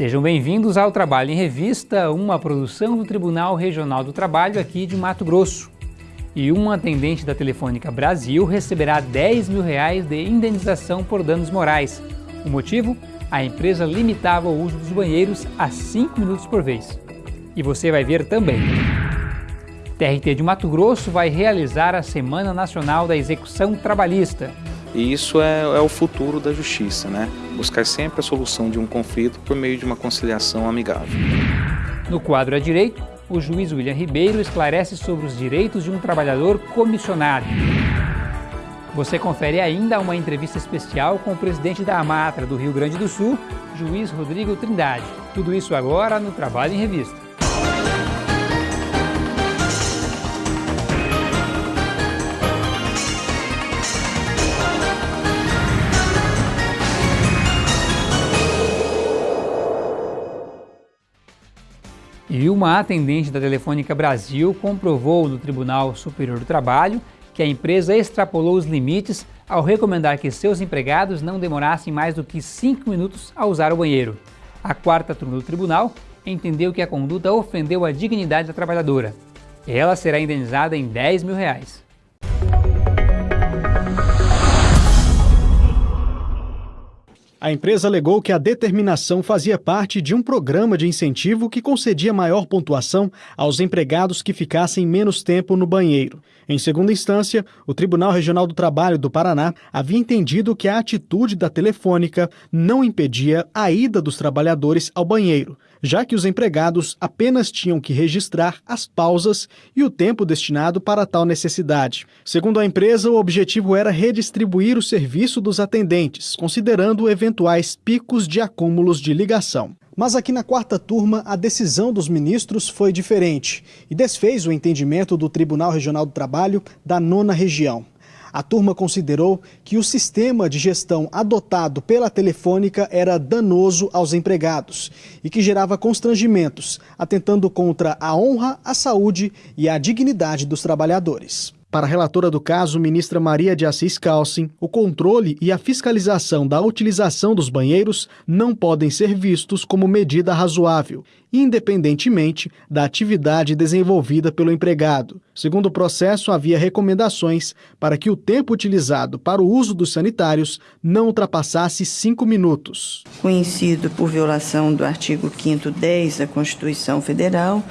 Sejam bem-vindos ao Trabalho em Revista, uma produção do Tribunal Regional do Trabalho aqui de Mato Grosso. E uma atendente da Telefônica Brasil receberá 10 mil reais de indenização por danos morais. O motivo? A empresa limitava o uso dos banheiros a 5 minutos por vez. E você vai ver também. TRT de Mato Grosso vai realizar a Semana Nacional da Execução Trabalhista. E isso é, é, o futuro da justiça, né? Buscar sempre a solução de um conflito por meio de uma conciliação amigável. No quadro à direito, o juiz William Ribeiro esclarece sobre os direitos de um trabalhador comissionado. Você confere ainda uma entrevista especial com o presidente da Amatra do Rio Grande do Sul, juiz Rodrigo Trindade. Tudo isso agora no Trabalho em Revista. E uma atendente da Telefônica Brasil comprovou no Tribunal Superior do Trabalho que a empresa extrapolou os limites ao recomendar que seus empregados não demorassem mais do que 5 minutos a usar o banheiro. A quarta turma do tribunal entendeu que a conduta ofendeu a dignidade da trabalhadora. Ela será indenizada em 10 mil reais. A empresa alegou que a determinação fazia parte de um programa de incentivo que concedia maior pontuação aos empregados que ficassem menos tempo no banheiro. Em segunda instância, o Tribunal Regional do Trabalho do Paraná havia entendido que a atitude da telefônica não impedia a ida dos trabalhadores ao banheiro, já que os empregados apenas tinham que registrar as pausas e o tempo destinado para tal necessidade. Segundo a empresa, o objetivo era redistribuir o serviço dos atendentes, considerando eventuais picos de acúmulos de ligação. Mas aqui na quarta turma, a decisão dos ministros foi diferente e desfez o entendimento do Tribunal Regional do Trabalho da nona região. A turma considerou que o sistema de gestão adotado pela Telefônica era danoso aos empregados e que gerava constrangimentos, atentando contra a honra, a saúde e a dignidade dos trabalhadores. Para a relatora do caso, ministra Maria de Assis Calcin, o controle e a fiscalização da utilização dos banheiros não podem ser vistos como medida razoável, independentemente da atividade desenvolvida pelo empregado. Segundo o processo, havia recomendações para que o tempo utilizado para o uso dos sanitários não ultrapassasse cinco minutos. Conhecido por violação do artigo 5 10 da Constituição Federal,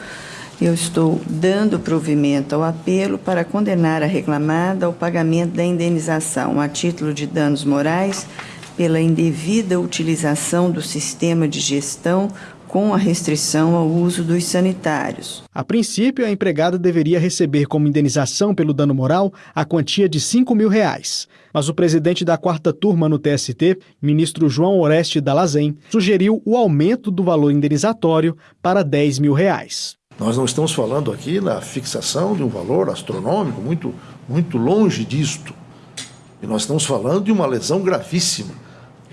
eu estou dando provimento ao apelo para condenar a reclamada ao pagamento da indenização a título de danos morais pela indevida utilização do sistema de gestão com a restrição ao uso dos sanitários. A princípio, a empregada deveria receber como indenização pelo dano moral a quantia de 5 mil reais. Mas o presidente da quarta turma no TST, ministro João Oreste Dalazen, sugeriu o aumento do valor indenizatório para 10 mil reais. Nós não estamos falando aqui na fixação de um valor astronômico, muito, muito longe disto. E nós estamos falando de uma lesão gravíssima,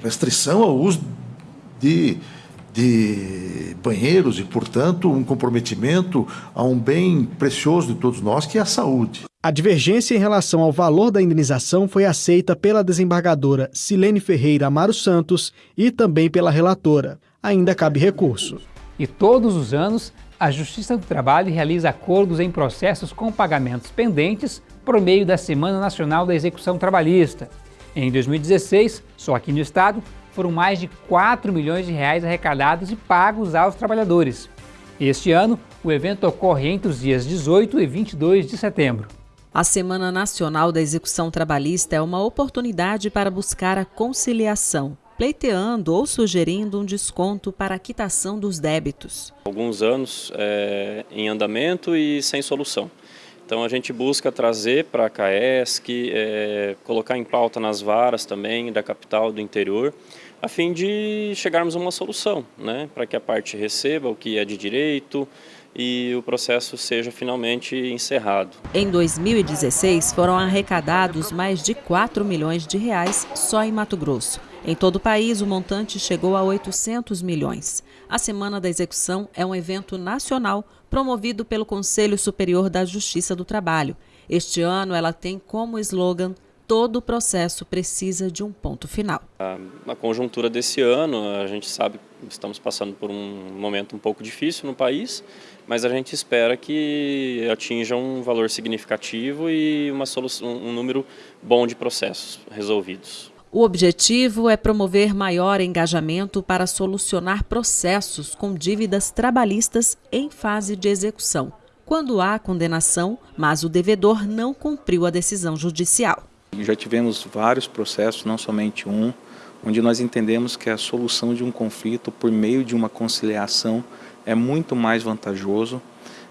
restrição ao uso de, de banheiros e, portanto, um comprometimento a um bem precioso de todos nós, que é a saúde. A divergência em relação ao valor da indenização foi aceita pela desembargadora Silene Ferreira Amaro Santos e também pela relatora. Ainda cabe recurso. E todos os anos, a Justiça do Trabalho realiza acordos em processos com pagamentos pendentes por meio da Semana Nacional da Execução Trabalhista. Em 2016, só aqui no estado, foram mais de 4 milhões de reais arrecadados e pagos aos trabalhadores. Este ano, o evento ocorre entre os dias 18 e 22 de setembro. A Semana Nacional da Execução Trabalhista é uma oportunidade para buscar a conciliação pleiteando ou sugerindo um desconto para a quitação dos débitos. Alguns anos é, em andamento e sem solução. Então a gente busca trazer para a CAESC, é, colocar em pauta nas varas também da capital do interior, a fim de chegarmos a uma solução, né, para que a parte receba o que é de direito, e o processo seja finalmente encerrado. Em 2016, foram arrecadados mais de 4 milhões de reais só em Mato Grosso. Em todo o país, o montante chegou a 800 milhões. A Semana da Execução é um evento nacional promovido pelo Conselho Superior da Justiça do Trabalho. Este ano, ela tem como slogan todo o processo precisa de um ponto final. A, a conjuntura desse ano, a gente sabe que estamos passando por um momento um pouco difícil no país, mas a gente espera que atinja um valor significativo e uma solução, um número bom de processos resolvidos. O objetivo é promover maior engajamento para solucionar processos com dívidas trabalhistas em fase de execução, quando há condenação, mas o devedor não cumpriu a decisão judicial. Já tivemos vários processos, não somente um, onde nós entendemos que a solução de um conflito por meio de uma conciliação é muito mais vantajoso.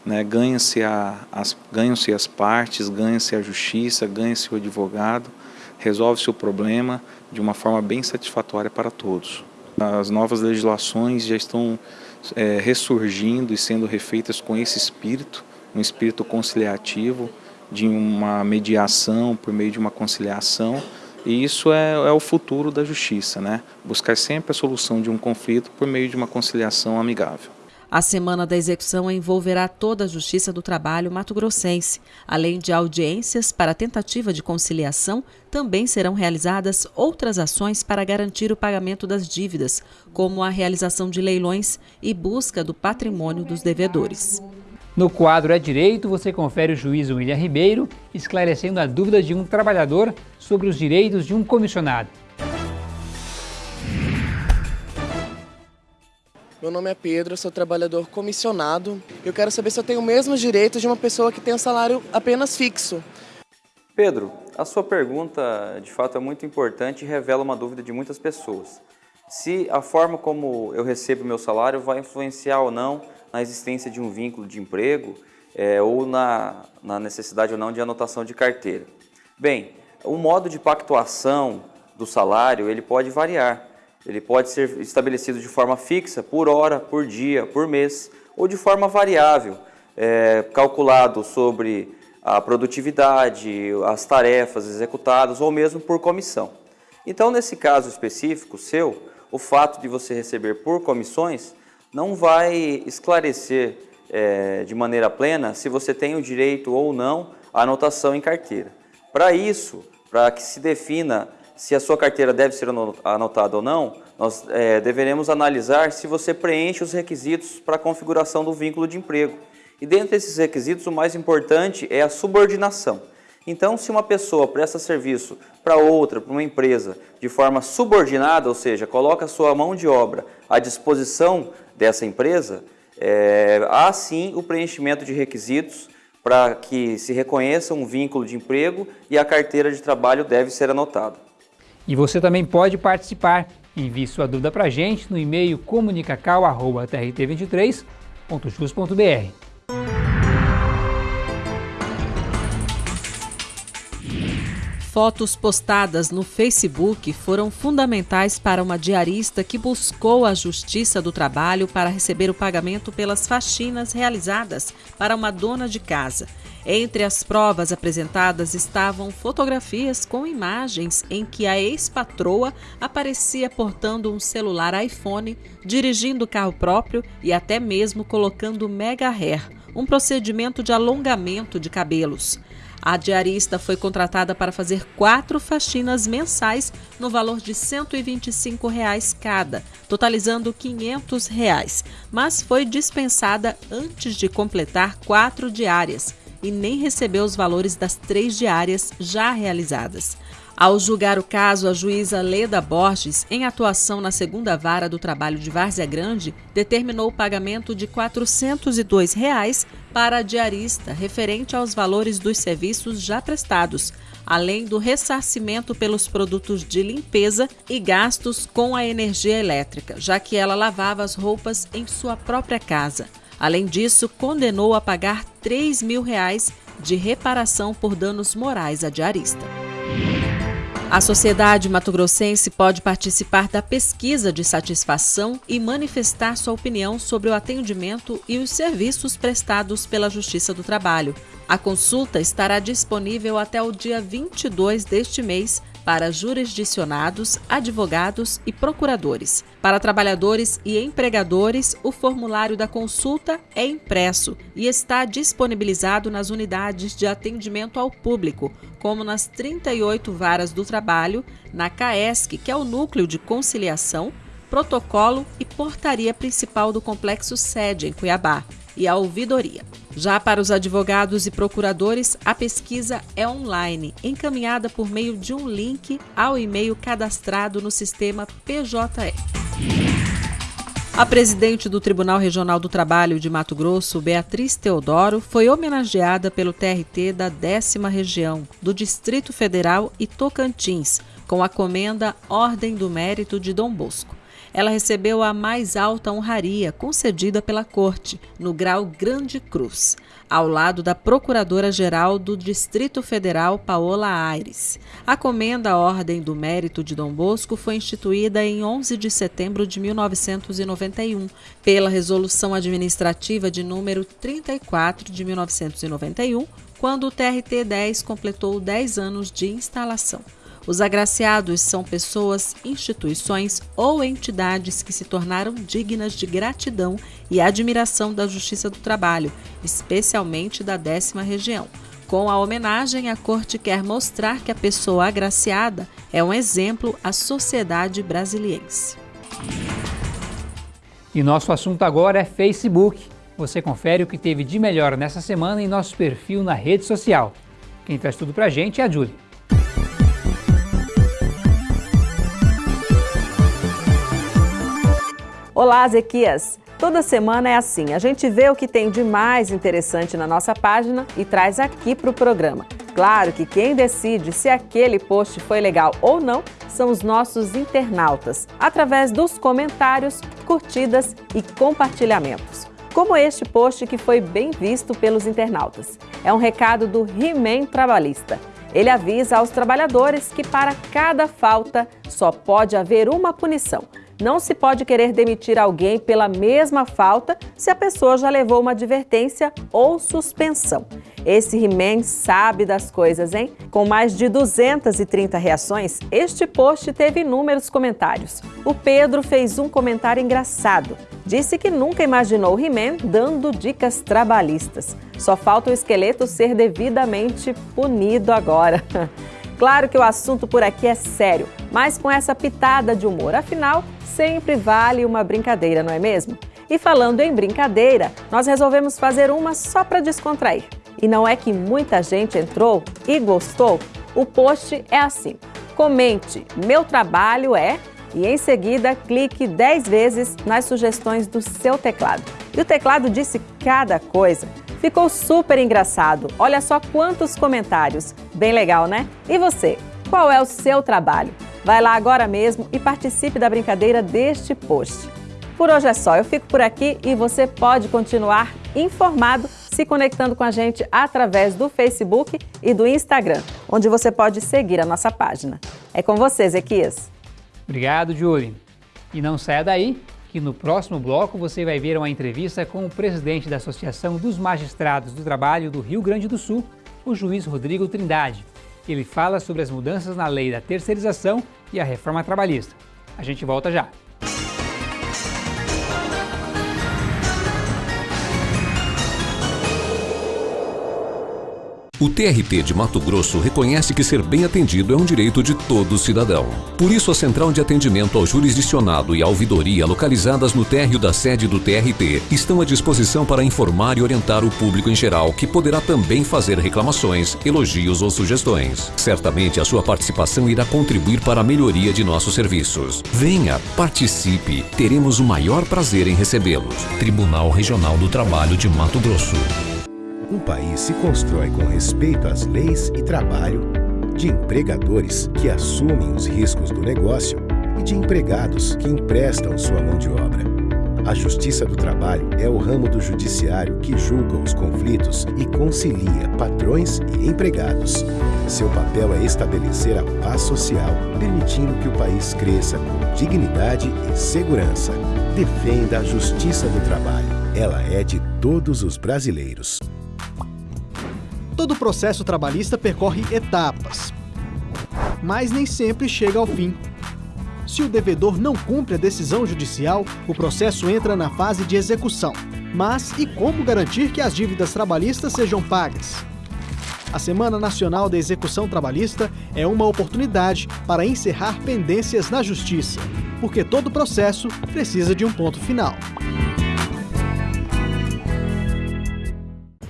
Né? Ganha-se as, ganham as partes, ganha-se a justiça, ganha-se o advogado, resolve-se o problema de uma forma bem satisfatória para todos. As novas legislações já estão é, ressurgindo e sendo refeitas com esse espírito, um espírito conciliativo, de uma mediação, por meio de uma conciliação, e isso é, é, o futuro da justiça, né? buscar sempre a solução de um conflito por meio de uma conciliação amigável. A semana da execução envolverá toda a Justiça do Trabalho mato-grossense. Além de audiências para tentativa de conciliação, também serão realizadas outras ações para garantir o pagamento das dívidas, como a realização de leilões e busca do patrimônio dos devedores. No quadro É Direito, você confere o juiz William Ribeiro esclarecendo a dúvida de um trabalhador sobre os direitos de um comissionado. Meu nome é Pedro, sou trabalhador comissionado. Eu quero saber se eu tenho os mesmos direitos de uma pessoa que tem um salário apenas fixo. Pedro, a sua pergunta de fato é muito importante e revela uma dúvida de muitas pessoas. Se a forma como eu recebo meu salário vai influenciar ou não na existência de um vínculo de emprego é, ou na, na necessidade ou não de anotação de carteira. Bem, o modo de pactuação do salário ele pode variar. Ele pode ser estabelecido de forma fixa, por hora, por dia, por mês, ou de forma variável, é, calculado sobre a produtividade, as tarefas executadas ou mesmo por comissão. Então, nesse caso específico seu, o fato de você receber por comissões não vai esclarecer é, de maneira plena se você tem o direito ou não à anotação em carteira. Para isso, para que se defina se a sua carteira deve ser anotada ou não, nós é, deveremos analisar se você preenche os requisitos para a configuração do vínculo de emprego. E dentre esses requisitos, o mais importante é a subordinação. Então, se uma pessoa presta serviço para outra, para uma empresa, de forma subordinada, ou seja, coloca sua mão de obra à disposição dessa empresa, é, há sim o preenchimento de requisitos para que se reconheça um vínculo de emprego e a carteira de trabalho deve ser anotada. E você também pode participar. Envie sua dúvida para a gente no e-mail comunicacal.trt23.jus.br. Fotos postadas no Facebook foram fundamentais para uma diarista que buscou a Justiça do Trabalho para receber o pagamento pelas faxinas realizadas para uma dona de casa. Entre as provas apresentadas estavam fotografias com imagens em que a ex-patroa aparecia portando um celular iPhone, dirigindo carro próprio e até mesmo colocando mega hair, um procedimento de alongamento de cabelos. A diarista foi contratada para fazer quatro faxinas mensais no valor de 125 reais cada, totalizando 500 reais, mas foi dispensada antes de completar quatro diárias e nem recebeu os valores das três diárias já realizadas. Ao julgar o caso, a juíza Leda Borges, em atuação na segunda vara do trabalho de Várzea Grande, determinou o pagamento de 402 reais para a diarista, referente aos valores dos serviços já prestados, além do ressarcimento pelos produtos de limpeza e gastos com a energia elétrica, já que ela lavava as roupas em sua própria casa. Além disso, condenou a pagar 3 mil reais de reparação por danos morais à diarista. A sociedade matogrossense pode participar da pesquisa de satisfação e manifestar sua opinião sobre o atendimento e os serviços prestados pela Justiça do Trabalho. A consulta estará disponível até o dia 22 deste mês para jurisdicionados, advogados e procuradores. Para trabalhadores e empregadores, o formulário da consulta é impresso e está disponibilizado nas unidades de atendimento ao público, como nas 38 varas do trabalho, na CAESC, que é o núcleo de conciliação, protocolo e portaria principal do complexo sede em Cuiabá, e a ouvidoria. Já para os advogados e procuradores, a pesquisa é online, encaminhada por meio de um link ao e-mail cadastrado no sistema PJE. A presidente do Tribunal Regional do Trabalho de Mato Grosso, Beatriz Teodoro, foi homenageada pelo TRT da décima região, do Distrito Federal e Tocantins, com a comenda Ordem do Mérito de Dom Bosco ela recebeu a mais alta honraria concedida pela Corte, no grau Grande Cruz, ao lado da Procuradora-Geral do Distrito Federal, Paola Aires. A comenda à Ordem do Mérito de Dom Bosco foi instituída em 11 de setembro de 1991, pela Resolução Administrativa de número 34 de 1991, quando o TRT 10 completou 10 anos de instalação. Os agraciados são pessoas, instituições ou entidades que se tornaram dignas de gratidão e admiração da Justiça do Trabalho, especialmente da décima região. Com a homenagem, a Corte quer mostrar que a pessoa agraciada é um exemplo à sociedade brasiliense. E nosso assunto agora é Facebook. Você confere o que teve de melhor nessa semana em nosso perfil na rede social. Quem traz tudo pra gente é a Julie. Olá, Zequias! Toda semana é assim, a gente vê o que tem de mais interessante na nossa página e traz aqui para o programa. Claro que quem decide se aquele post foi legal ou não são os nossos internautas, através dos comentários, curtidas e compartilhamentos. Como este post que foi bem visto pelos internautas. É um recado do He-Man Trabalhista. Ele avisa aos trabalhadores que para cada falta só pode haver uma punição não se pode querer demitir alguém pela mesma falta se a pessoa já levou uma advertência ou suspensão. Esse He-Man sabe das coisas, hein? Com mais de 230 reações, este post teve inúmeros comentários. O Pedro fez um comentário engraçado. Disse que nunca imaginou He-Man dando dicas trabalhistas. Só falta o esqueleto ser devidamente punido agora. Claro que o assunto por aqui é sério, mas com essa pitada de humor. Afinal, sempre vale uma brincadeira, não é mesmo? E falando em brincadeira, nós resolvemos fazer uma só para descontrair. E não é que muita gente entrou e gostou? O post é assim: comente, meu trabalho é, e em seguida clique 10 vezes nas sugestões do seu teclado. E o teclado disse cada coisa. Ficou super engraçado. Olha só quantos comentários. Bem legal, né? E você? Qual é o seu trabalho? Vai lá agora mesmo e participe da brincadeira deste post. Por hoje é só, eu fico por aqui e você pode continuar informado se conectando com a gente através do Facebook e do Instagram, onde você pode seguir a nossa página. É com você, Ezequias. Obrigado, Julie. E não saia daí, que no próximo bloco você vai ver uma entrevista com o presidente da Associação dos Magistrados do Trabalho do Rio Grande do Sul, o juiz Rodrigo Trindade. Ele fala sobre as mudanças na lei da terceirização e a reforma trabalhista. A gente volta já. O TRT de Mato Grosso reconhece que ser bem atendido é um direito de todo cidadão. Por isso, a Central de Atendimento ao Jurisdicionado e a Ouvidoria, localizadas no térreo da sede do TRT, estão à disposição para informar e orientar o público em geral, que poderá também fazer reclamações, elogios ou sugestões. Certamente, a sua participação irá contribuir para a melhoria de nossos serviços. Venha, participe, teremos o maior prazer em recebê-los. Tribunal Regional do Trabalho de Mato Grosso. Um país se constrói com respeito às leis e trabalho, de empregadores que assumem os riscos do negócio e de empregados que emprestam sua mão de obra. A Justiça do Trabalho é o ramo do judiciário que julga os conflitos e concilia patrões e empregados. Seu papel é estabelecer a paz social, permitindo que o país cresça com dignidade e segurança. Defenda a Justiça do Trabalho. Ela é de todos os brasileiros. Todo processo trabalhista percorre etapas. mas nem sempre chega ao fim. Se o devedor não cumpre a decisão judicial, o processo entra na fase de execução. Mas e como garantir que as dívidas trabalhistas sejam pagas? A Semana Nacional da Execução Trabalhista é uma oportunidade para encerrar pendências na Justiça, porque todo processo precisa de um ponto final.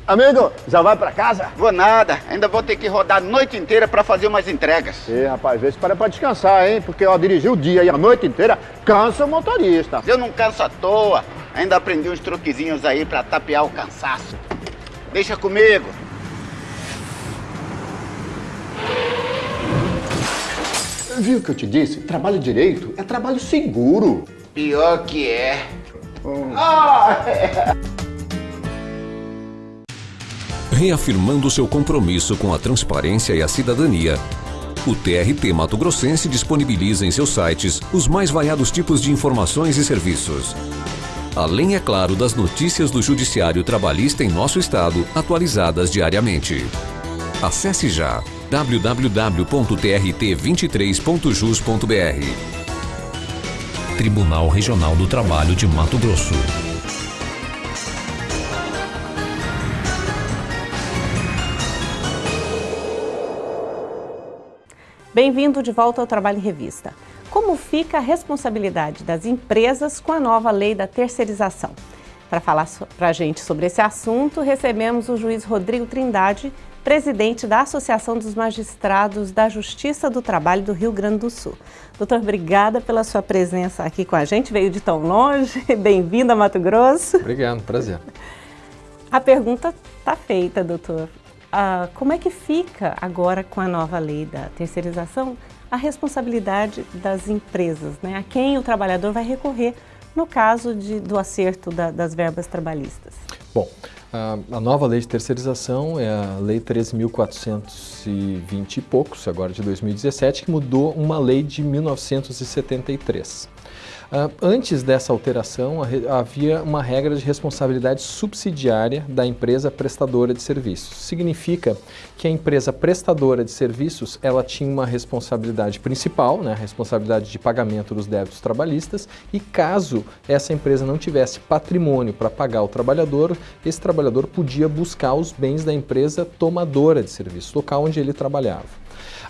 Amigo, já vai para casa? Vou nada, ainda vou ter que rodar a noite inteira para fazer umas entregas. Ê, rapaz, vê se para pra descansar, hein? Porque ó, dirigir o dia e a noite inteira cansa o motorista. Eu não canso à toa, ainda aprendi uns truquezinhos aí para tapear o cansaço. Deixa comigo. Viu o que eu te disse? Trabalho direito é trabalho seguro. Pior que é. Hum. Ah, é. Reafirmando seu compromisso com a transparência e a cidadania, o TRT Mato Grossense disponibiliza em seus sites os mais variados tipos de informações e serviços. Além, é claro, das notícias do Judiciário Trabalhista em nosso estado, atualizadas diariamente. Acesse já www.trt23.jus.br Tribunal Regional do Trabalho de Mato Grosso. Bem-vindo de volta ao Trabalho em Revista. Como fica a responsabilidade das empresas com a nova lei da terceirização? Para falar para a gente sobre esse assunto, recebemos o juiz Rodrigo Trindade, presidente da Associação dos Magistrados da Justiça do Trabalho do Rio Grande do Sul. Doutor, obrigada pela sua presença aqui com a gente, veio de tão longe, bem-vindo a Mato Grosso. Obrigado, prazer. A pergunta está feita, doutor. Ah, como é que fica agora com a nova lei da terceirização a responsabilidade das empresas, né? a quem o trabalhador vai recorrer no caso de, do acerto da, das verbas trabalhistas? Bom, a, a, nova lei de terceirização é a Lei 13.420 e poucos, agora de 2017, que mudou uma lei de 1973. Uh, antes dessa alteração, havia uma regra de responsabilidade subsidiária da empresa prestadora de serviços. Significa que a empresa prestadora de serviços ela tinha uma responsabilidade principal, né, a responsabilidade de pagamento dos débitos trabalhistas, e caso essa empresa não tivesse patrimônio para pagar o trabalhador, esse trabalhador podia buscar os bens da empresa tomadora de serviços, local onde ele trabalhava.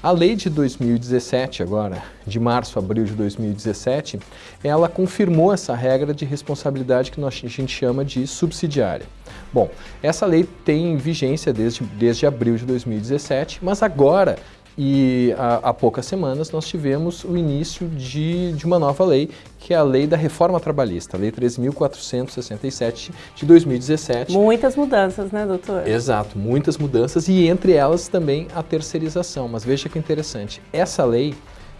A lei de 2017, agora, de março abril de 2017, ela confirmou essa regra de responsabilidade que nós, a gente chama de subsidiária. Bom, essa lei tem vigência desde, desde abril de 2017, mas agora e há, há, poucas semanas nós tivemos o início de, de uma nova lei, que é a Lei da Reforma Trabalhista, a Lei 3.467 de 2017. Muitas mudanças, né, doutor? Exato, muitas mudanças e entre elas também a terceirização. Mas veja que interessante, essa lei,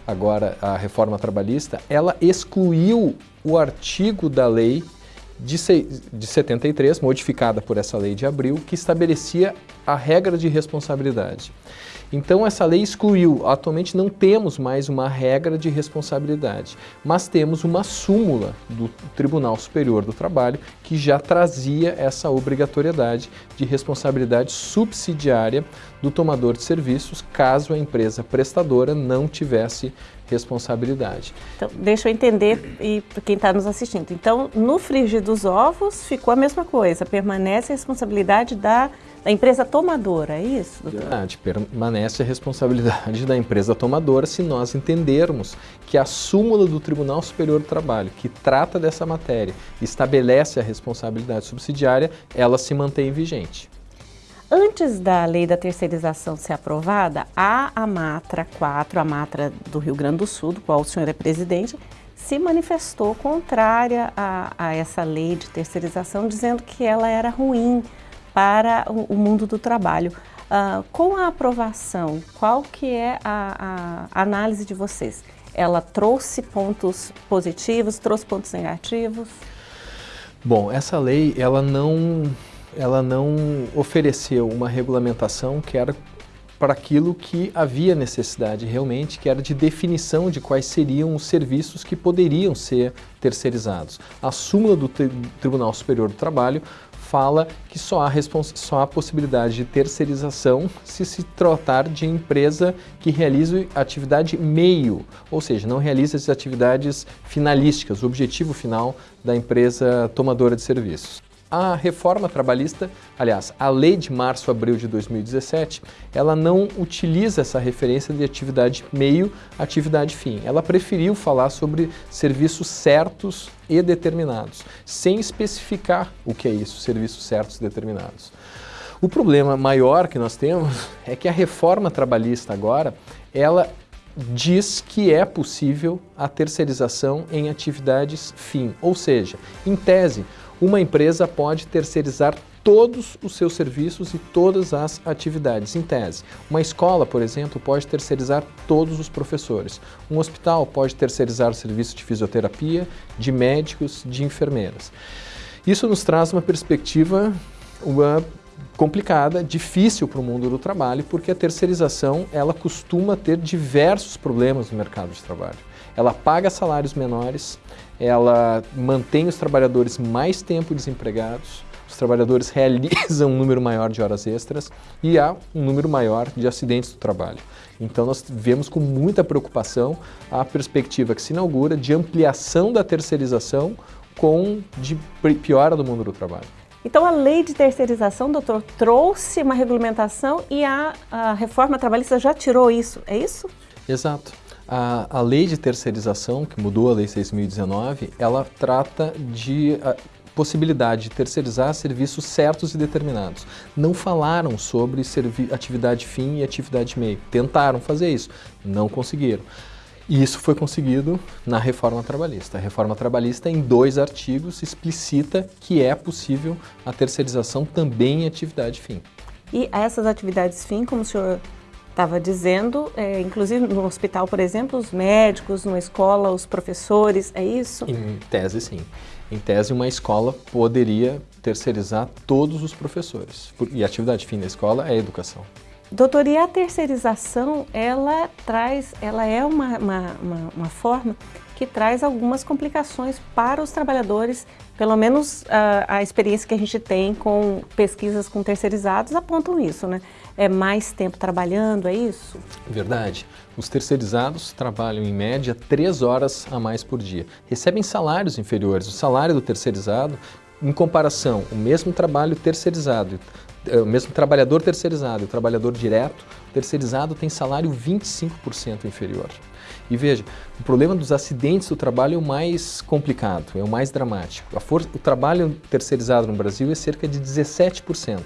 agora a Reforma Trabalhista, ela excluiu o artigo da lei de, de 73, modificada por essa lei de abril, que estabelecia a regra de responsabilidade. Então essa lei excluiu, atualmente não temos mais uma regra de responsabilidade, mas temos uma súmula do Tribunal Superior do Trabalho que já trazia essa obrigatoriedade de responsabilidade subsidiária do tomador de serviços caso a empresa prestadora não tivesse responsabilidade. Então, deixa eu entender e para quem está nos assistindo. Então, no frigir dos ovos ficou a mesma coisa, permanece a responsabilidade da da empresa tomadora, é isso? Verdade, permanece a responsabilidade da empresa tomadora se nós entendermos que a súmula do Tribunal Superior do Trabalho, que trata dessa matéria, estabelece a responsabilidade subsidiária, ela se mantém vigente. Antes da lei da terceirização ser aprovada, a Amatra 4, a Amatra do Rio Grande do Sul, do qual o senhor é presidente, se manifestou contrária a, a essa lei de terceirização, dizendo que ela era ruim, para o, mundo do trabalho. Uh, com a aprovação, qual que é a, a, análise de vocês? Ela trouxe pontos positivos, trouxe pontos negativos? Bom, essa lei ela não, ela não ofereceu uma regulamentação que era para aquilo que havia necessidade realmente, que era de definição de quais seriam os serviços que poderiam ser terceirizados. A súmula do Tribunal Superior do Trabalho fala que só há, só há possibilidade de terceirização se se tratar de empresa que realize atividade meio, ou seja, não realiza as atividades finalísticas, o objetivo final da empresa tomadora de serviços. A reforma trabalhista, aliás, a lei de março-abril de 2017, ela não utiliza essa referência de atividade meio, atividade fim. Ela preferiu falar sobre serviços certos e determinados, sem especificar o que é isso, serviços certos e determinados. O problema maior que nós temos é que a reforma trabalhista agora, ela diz que é possível a terceirização em atividades fim, ou seja, em tese, uma empresa pode terceirizar todos os seus serviços e todas as atividades, em tese. Uma escola, por exemplo, pode terceirizar todos os professores. Um hospital pode terceirizar o serviço de fisioterapia, de médicos, de enfermeiras. Isso nos traz uma perspectiva uma, complicada, difícil para o mundo do trabalho, porque a terceirização ela costuma ter diversos problemas no mercado de trabalho. Ela paga salários menores, ela mantém os trabalhadores mais tempo desempregados, os trabalhadores realizam um número maior de horas extras e há um número maior de acidentes do trabalho. Então nós vemos com muita preocupação a perspectiva que se inaugura de ampliação da terceirização com de piora do mundo do trabalho. Então a lei de terceirização, doutor, trouxe uma regulamentação e a, a reforma trabalhista já tirou isso, é isso? Exato. A, a lei de terceirização, que mudou a lei 6.019, ela trata de a, possibilidade de terceirizar serviços certos e determinados. Não falaram sobre atividade fim e atividade meio. Tentaram fazer isso, não conseguiram. E isso foi conseguido na reforma trabalhista. A reforma trabalhista, em dois artigos, explicita que é possível a terceirização também em atividade fim. E essas atividades fim, como o senhor estava dizendo, é, inclusive no hospital, por exemplo, os médicos, numa escola, os professores, é isso? Em tese, sim. Em tese, uma escola poderia terceirizar todos os professores. E a atividade fim da escola é a educação. Doutor, e a terceirização, ela traz, ela é uma, uma, uma, uma forma que traz algumas complicações para os trabalhadores, pelo menos a, a experiência que a gente tem com pesquisas com terceirizados apontam isso, né? É mais tempo trabalhando, é isso? Verdade. Os terceirizados trabalham em média três horas a mais por dia. Recebem salários inferiores. O salário do terceirizado, em comparação, o mesmo trabalho terceirizado, é, o mesmo trabalhador terceirizado e o trabalhador direto, o terceirizado tem salário 25% inferior. E veja, o problema dos acidentes do trabalho é o mais complicado, é o mais dramático. O trabalho terceirizado no Brasil é cerca de 17%,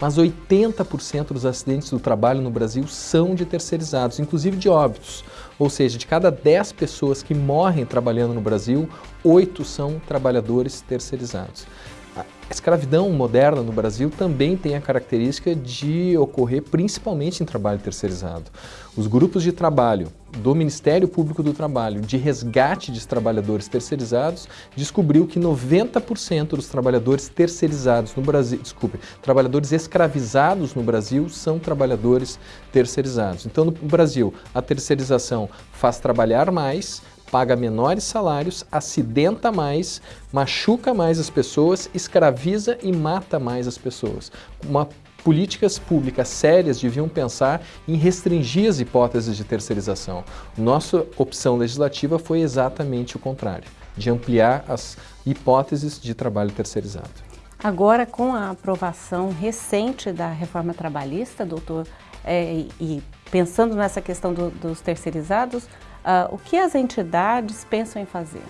mas 80% dos acidentes do trabalho no Brasil são de terceirizados, inclusive de óbitos. Ou seja, de cada 10 pessoas que morrem trabalhando no Brasil, 8 são trabalhadores terceirizados. A escravidão moderna no Brasil também tem a característica de ocorrer principalmente em trabalho terceirizado. Os grupos de trabalho do Ministério Público do Trabalho de resgate de trabalhadores terceirizados descobriu que 90% dos trabalhadores terceirizados no Brasil, desculpe, trabalhadores escravizados no Brasil são trabalhadores terceirizados. Então, no Brasil, a terceirização faz trabalhar mais, paga menores salários, acidenta mais, machuca mais as pessoas, escraviza e mata mais as pessoas. Uma políticas públicas sérias deviam pensar em restringir as hipóteses de terceirização. Nossa opção legislativa foi exatamente o contrário, de ampliar as hipóteses de trabalho terceirizado. Agora, com a aprovação recente da reforma trabalhista, doutor, é, e pensando nessa questão do, dos terceirizados, Uh, o que as entidades pensam em fazer?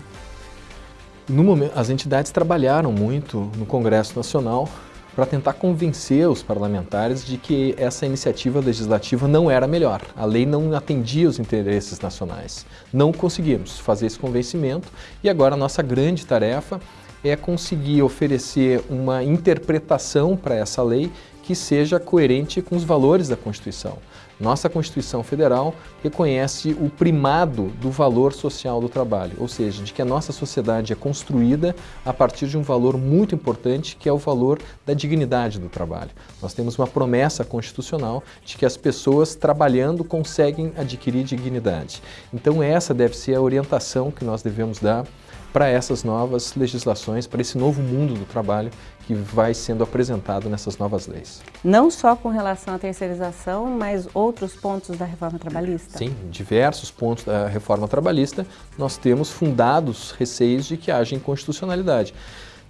No momento, as entidades trabalharam muito no Congresso Nacional para tentar convencer os parlamentares de que essa iniciativa legislativa não era melhor. A lei não atendia os interesses nacionais. Não conseguimos fazer esse convencimento e agora a nossa grande tarefa é conseguir oferecer uma interpretação para essa lei que seja coerente com os valores da Constituição. Nossa Constituição Federal reconhece o primado do valor social do trabalho, ou seja, de que a nossa sociedade é construída a partir de um valor muito importante, que é o valor da dignidade do trabalho. Nós temos uma promessa constitucional de que as pessoas trabalhando conseguem adquirir dignidade. Então essa deve ser a orientação que nós devemos dar para essas novas legislações, para esse novo mundo do trabalho que vai sendo apresentado nessas novas leis. Não só com relação à terceirização, mas outros pontos da reforma trabalhista? Sim, diversos pontos da reforma trabalhista, nós temos fundados receios de que haja inconstitucionalidade.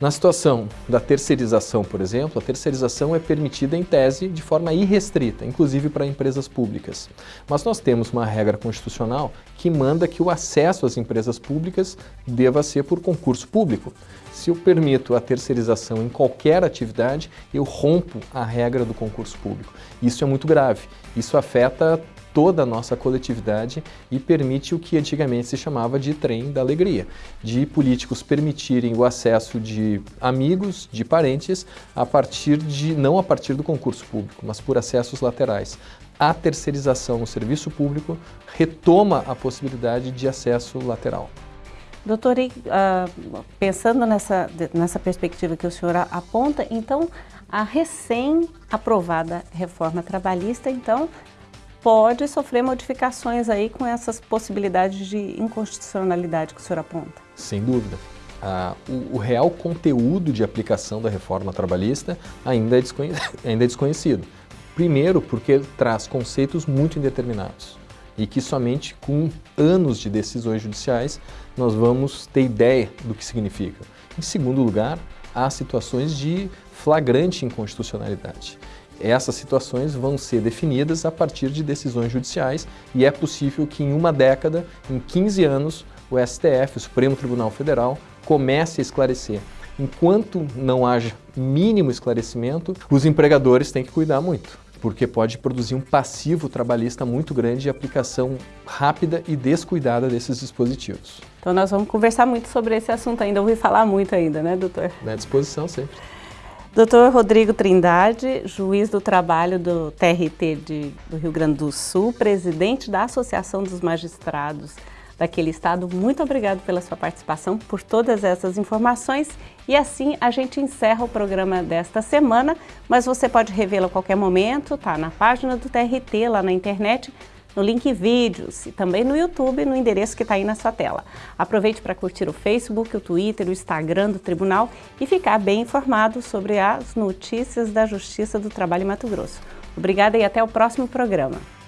Na situação da terceirização, por exemplo, a terceirização é permitida em tese de forma irrestrita, inclusive para empresas públicas. Mas nós temos uma regra constitucional que manda que o acesso às empresas públicas deva ser por concurso público. Se eu permito a terceirização em qualquer atividade, eu rompo a regra do concurso público. Isso é muito grave. Isso afeta toda a nossa coletividade e permite o que antigamente se chamava de trem da alegria, de políticos permitirem o acesso de amigos, de parentes, a partir de, não a partir do concurso público, mas por acessos laterais. A terceirização no serviço público retoma a possibilidade de acesso lateral. Doutor, uh, pensando nessa, nessa perspectiva que o senhor aponta, então a recém-aprovada reforma trabalhista, então, pode sofrer modificações aí com essas possibilidades de inconstitucionalidade que o senhor aponta? Sem dúvida. Ah, o, o, real conteúdo de aplicação da reforma trabalhista ainda é, ainda é desconhecido. Primeiro, porque traz conceitos muito indeterminados e que somente com anos de decisões judiciais nós vamos ter ideia do que significa. Em segundo lugar, há situações de flagrante inconstitucionalidade. Essas situações vão ser definidas a partir de decisões judiciais e é possível que em uma década, em 15 anos, o STF, o Supremo Tribunal Federal, comece a esclarecer. Enquanto não haja mínimo esclarecimento, os empregadores têm que cuidar muito, porque pode produzir um passivo trabalhista muito grande de aplicação rápida e descuidada desses dispositivos. Então nós vamos conversar muito sobre esse assunto ainda, ouvir falar muito ainda, né, doutor? À disposição sempre. Doutor Rodrigo Trindade, juiz do trabalho do TRT de, do Rio Grande do Sul, presidente da Associação dos Magistrados daquele estado, muito obrigado pela sua participação, por todas essas informações. E assim a gente encerra o programa desta semana, mas você pode revê-lo a qualquer momento, tá na página do TRT, lá na internet, no link vídeos e também no YouTube, no endereço que está aí na sua tela. Aproveite para curtir o Facebook, o Twitter, o Instagram do Tribunal e ficar bem informado sobre as notícias da Justiça do Trabalho em Mato Grosso. Obrigada e até o próximo programa.